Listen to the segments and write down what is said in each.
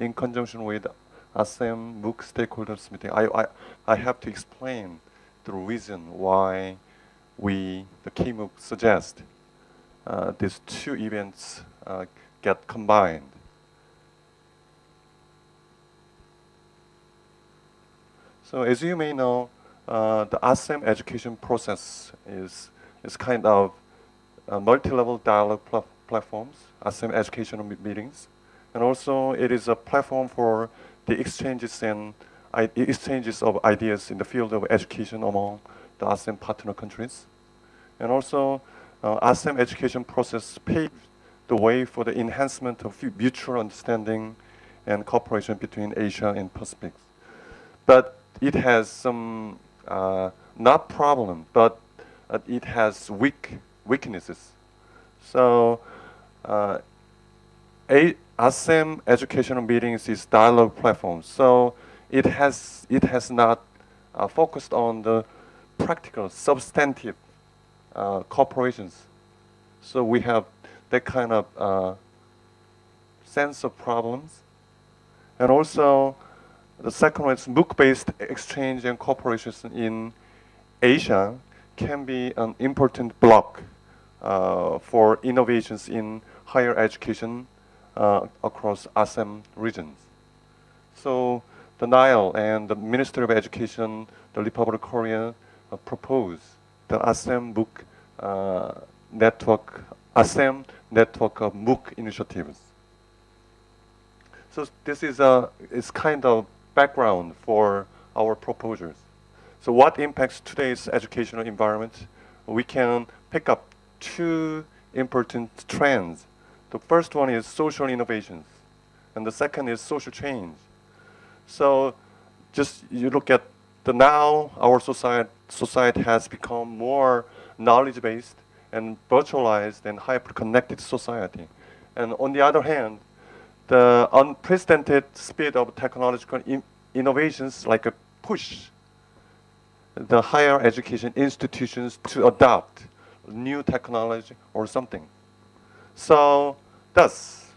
in conjunction with ASEM MOOC stakeholders meeting, I, I, I have to explain the reason why we, the KMOOC, suggest uh, these two events uh, get combined. So as you may know, uh, the ASEM education process is, is kind of multi-level dialogue pl platforms, ASEM educational meetings. And also it is a platform for the exchanges and exchanges of ideas in the field of education among the ASEM partner countries. And also uh, ASEM education process paved the way for the enhancement of mutual understanding and cooperation between Asia and Pacific. But it has some, uh, not problem, but uh, it has weak weaknesses. So uh, ASEM educational meetings is dialogue platform. So it has, it has not uh, focused on the practical, substantive uh, corporations. So we have that kind of uh, sense of problems. And also, the second one is MOOC-based exchange and corporations in Asia can be an important block uh, for innovations in higher education uh, across ASEM regions. So the NILE and the Ministry of Education, the Republic of Korea, uh, propose the ASEM MOOC uh, network, ASEM network of MOOC initiatives. So this is a is kind of background for our proposals. So what impacts today's educational environment? We can pick up two important trends. The first one is social innovations, and the second is social change. So just you look at the now our society, society has become more knowledge-based and virtualized and hyper-connected society. And on the other hand, the unprecedented speed of technological in innovations like a push the higher education institutions to adopt new technology or something. So thus,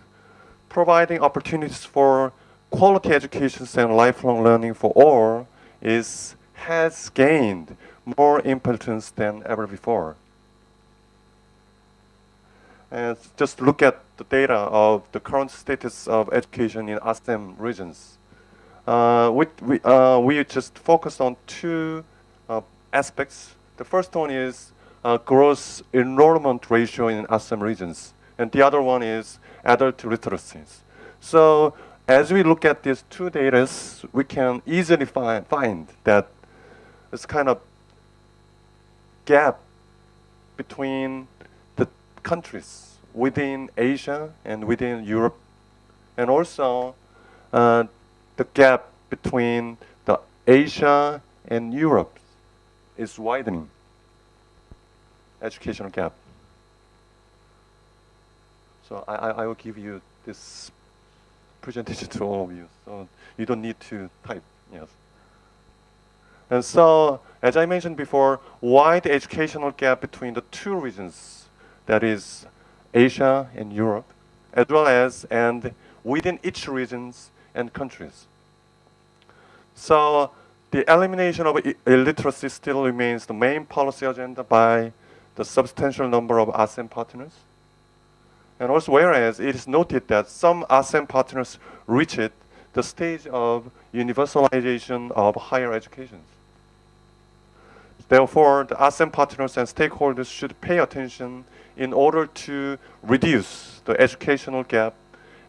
providing opportunities for quality education and lifelong learning for all is has gained more importance than ever before. And just look at the data of the current status of education in ASEM regions. Uh, we, we, uh, we just focus on two uh, aspects. The first one is uh, gross enrollment ratio in ASEM regions, and the other one is adult literacies. So as we look at these two data, we can easily find, find that it's kind of gap between the countries within Asia and within Europe, and also uh, the gap between the Asia and Europe is widening. Educational gap. So I, I will give you this presentation to all of you. So you don't need to type. Yes. And so, as I mentioned before, wide educational gap between the two regions, that is Asia and Europe, as well as and within each regions and countries. So the elimination of illiteracy still remains the main policy agenda by the substantial number of ASEAN partners. And also whereas it is noted that some ASEM partners reached the stage of universalization of higher education. Therefore, the ASEM partners and stakeholders should pay attention in order to reduce the educational gap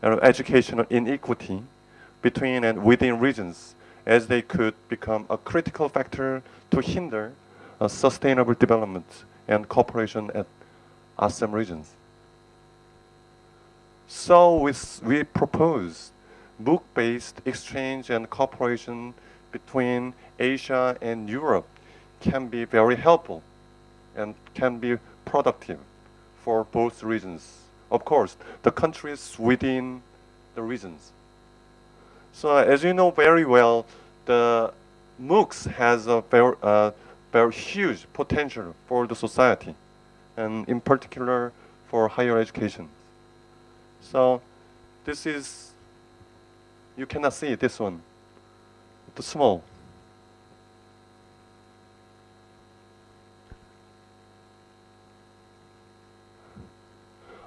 and educational inequity between and within regions as they could become a critical factor to hinder sustainable development and cooperation at ASEM regions. So we, we propose MOOC-based exchange and cooperation between Asia and Europe can be very helpful and can be productive for both regions. Of course, the countries within the regions. So as you know very well, the MOOCs has a very, uh, very huge potential for the society, and in particular for higher education. So this is you cannot see this one. It's small.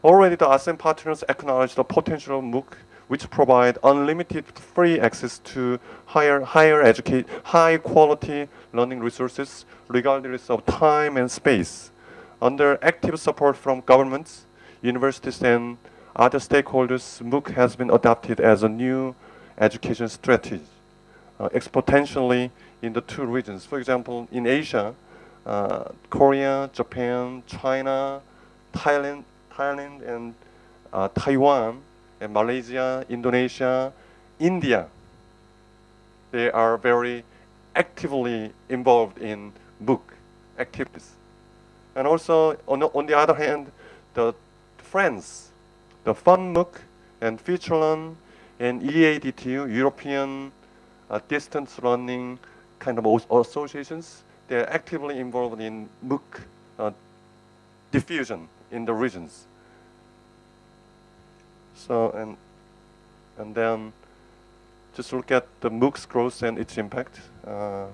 Already the ASEM partners acknowledge the potential of MOOC which provide unlimited free access to higher, higher educate, high quality learning resources regardless of time and space. Under active support from governments, universities and other stakeholders, MOOC has been adopted as a new education strategy, uh, exponentially in the two regions. For example, in Asia, uh, Korea, Japan, China, Thailand, Thailand and uh, Taiwan, and Malaysia, Indonesia, India, they are very actively involved in MOOC activities. And also, on the, on the other hand, the France, the FunMOOC and FutureLearn and EADTU, European uh, Distance Learning kind of associations, they're actively involved in MOOC uh, diffusion in the regions. So, and, and then just look at the MOOC's growth and its impact. Uh,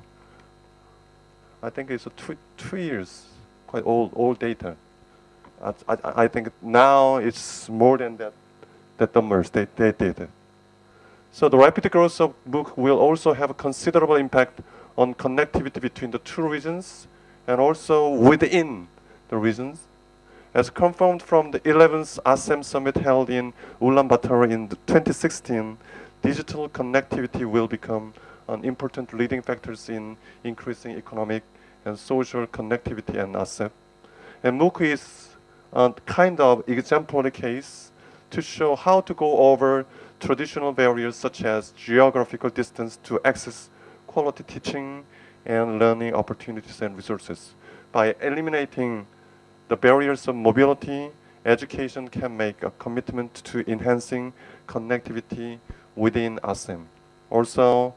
I think it's a two, two years, quite old, old data. I, I, I think now it's more than that, that numbers they, they did. So the rapid growth of MOOC will also have a considerable impact on connectivity between the two regions and also within the regions. As confirmed from the 11th ASEM summit held in Ulaanbaatar in 2016, digital connectivity will become an important leading factors in increasing economic and social connectivity in ASEM. And MOOC is a kind of exemplary case to show how to go over traditional barriers such as geographical distance to access quality teaching and learning opportunities and resources by eliminating the barriers of mobility, education can make a commitment to enhancing connectivity within ASEAN. Also,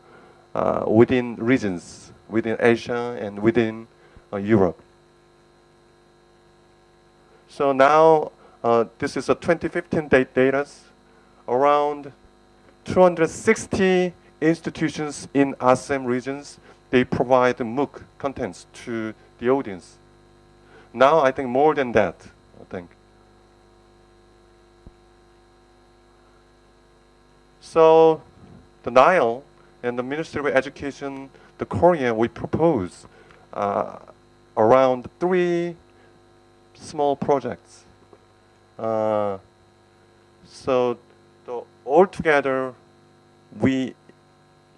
uh, within regions, within Asia and within uh, Europe. So now, uh, this is a 2015 date data. Around 260 institutions in ASEAN regions, they provide MOOC contents to the audience. Now I think more than that, I think. So the NILE and the Ministry of Education, the Korea, we propose uh, around three small projects. Uh, so the, altogether, we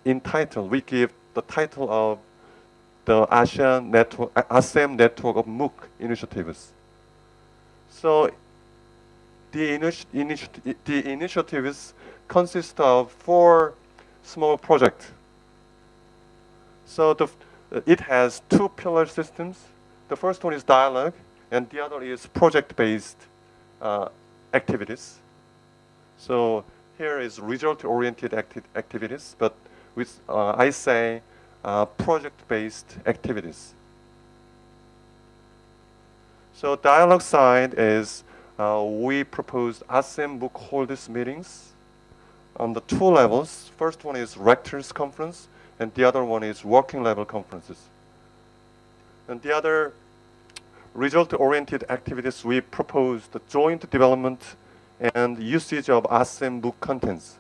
entitle, we give the title of the ASEAN network, ASEM network of MOOC initiatives. So the, initi initi the initiatives consist of four small projects. So the, it has two pillar systems. The first one is dialogue, and the other is project-based uh, activities. So here is result-oriented acti activities, but with, uh, I say uh, project-based activities. So dialogue side is uh, we proposed ASEM MOOC holders meetings on the two levels. First one is rectors conference, and the other one is working level conferences. And the other result-oriented activities, we propose the joint development and usage of ASEM MOOC contents.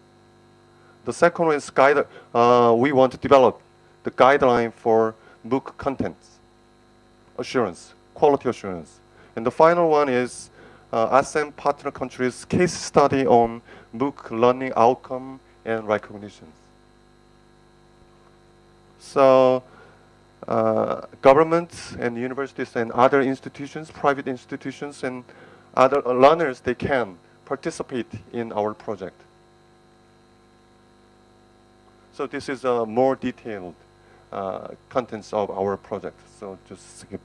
The second one is guide, uh, we want to develop the guideline for MOOC contents assurance, quality assurance. And the final one is uh, ASEM partner countries case study on MOOC learning outcome and recognitions. So uh, governments and universities and other institutions, private institutions and other learners, they can participate in our project. So this is a more detailed uh, contents of our project. So just skip.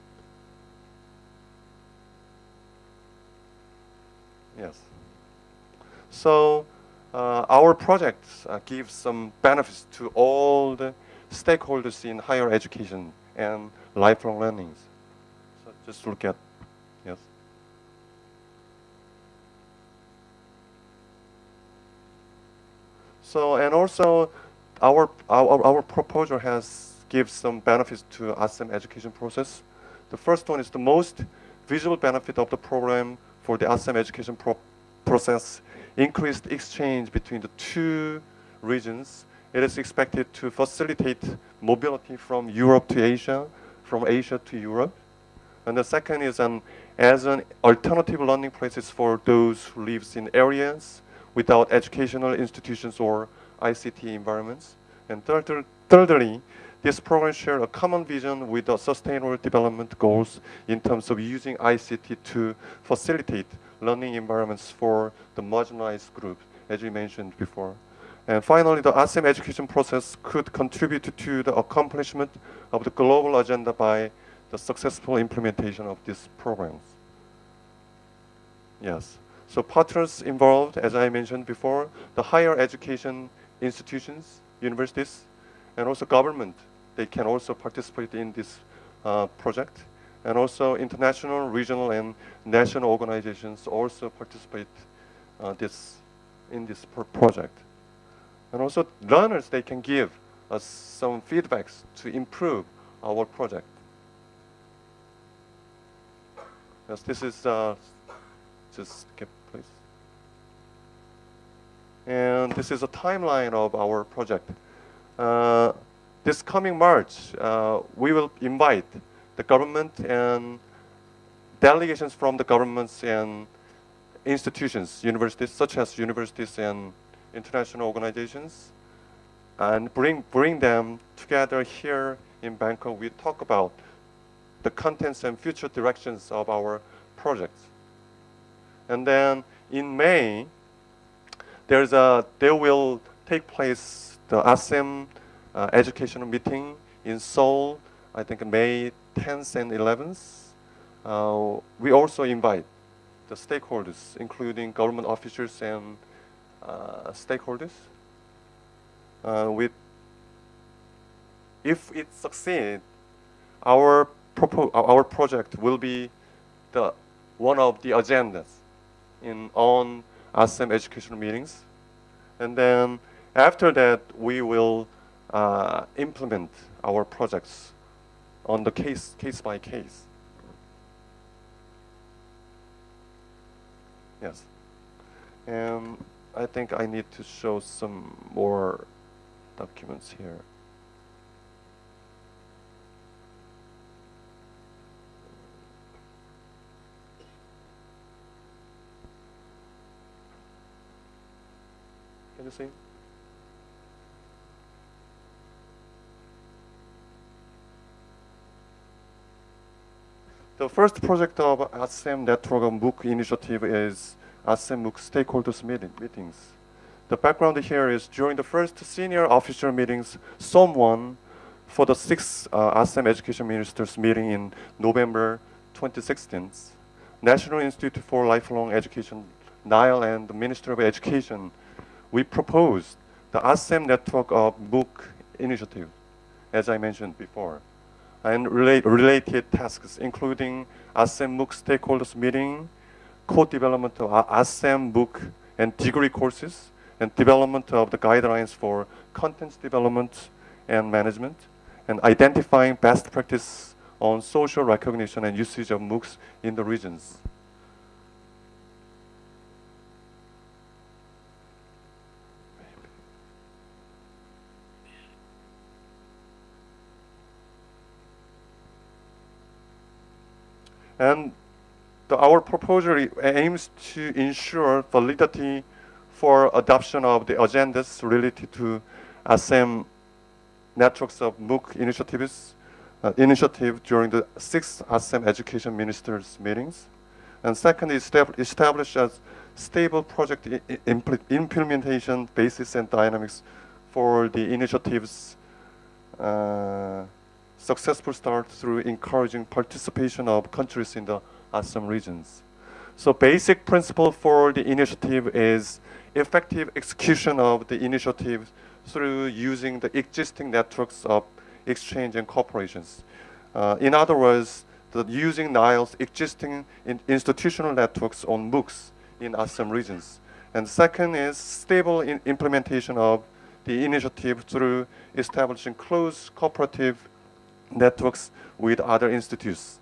Yes. So uh, our project uh, gives some benefits to all the stakeholders in higher education and lifelong learning. So just look at, yes. So and also our our, our proposal has gives some benefits to ASEM education process. The first one is the most visible benefit of the program for the ASEM education pro process increased exchange between the two regions. It is expected to facilitate mobility from Europe to Asia, from Asia to Europe. And the second is an as an alternative learning places for those who lives in areas without educational institutions or ICT environments. And third, thirdly, this program shares a common vision with the sustainable development goals in terms of using ICT to facilitate learning environments for the marginalized group, as we mentioned before. And finally, the ASEAN education process could contribute to the accomplishment of the global agenda by the successful implementation of these programs. Yes. So partners involved, as I mentioned before, the higher education institutions, universities, and also government they can also participate in this uh, project. And also international, regional, and national organizations also participate uh, this, in this project. And also learners, they can give us some feedbacks to improve our project. Yes, this is, uh, just skip please. And this is a timeline of our project. Uh, this coming March, uh, we will invite the government and delegations from the governments and institutions, universities, such as universities and international organizations, and bring, bring them together here in Bangkok. We talk about the contents and future directions of our projects. And then in May, there's a, there will take place the ASEM uh, educational meeting in Seoul, I think May 10th and 11th. Uh, we also invite the stakeholders, including government officials and stakeholders. Uh, with, if it succeeds, our, our project will be the, one of the agendas in on ASEM educational meetings. And then after that, we will uh, implement our projects on the case, case by case. Yes. And I think I need to show some more documents here. Can you see? The first project of ASEM Network of MOOC initiative is ASEM MOOC stakeholders meeting, meetings. The background here is during the first senior official meetings, someone for the sixth uh, ASEM education ministers meeting in November 2016, National Institute for Lifelong Education, NILE and the Ministry of Education, we proposed the ASEM Network of MOOC initiative, as I mentioned before and relate, related tasks, including ASEM MOOC stakeholders meeting, co-development of ASEM MOOC and degree courses, and development of the guidelines for content development and management, and identifying best practice on social recognition and usage of MOOCs in the regions. And the, our proposal aims to ensure validity for adoption of the agendas related to ASEM networks of MOOC initiatives uh, initiative during the sixth ASEM education ministers meetings. And second, establish a stable project implementation basis and dynamics for the initiatives uh, successful start through encouraging participation of countries in the ASEM regions. So basic principle for the initiative is effective execution of the initiative through using the existing networks of exchange and corporations. Uh, in other words, the using NILE's existing in institutional networks on MOOCs in ASEM regions And second is stable implementation of the initiative through establishing close cooperative networks with other institutes,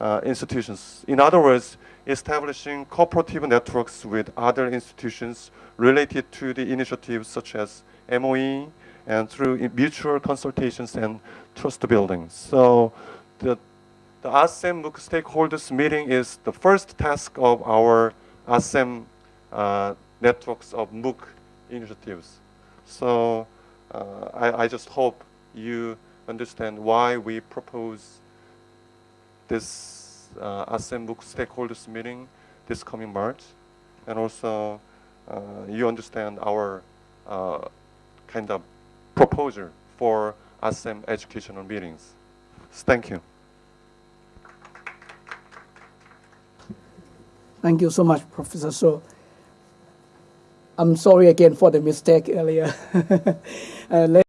uh, institutions. In other words, establishing cooperative networks with other institutions related to the initiatives such as MOE and through mutual consultations and trust building. So the, the ASEM MOOC stakeholders meeting is the first task of our ASEM uh, networks of MOOC initiatives. So uh, I, I just hope you understand why we propose this uh, ASEM MOOC stakeholders meeting this coming March, and also uh, you understand our uh, kind of proposal for ASEM educational meetings. Thank you. Thank you so much, Professor So. I'm sorry again for the mistake earlier. Uh,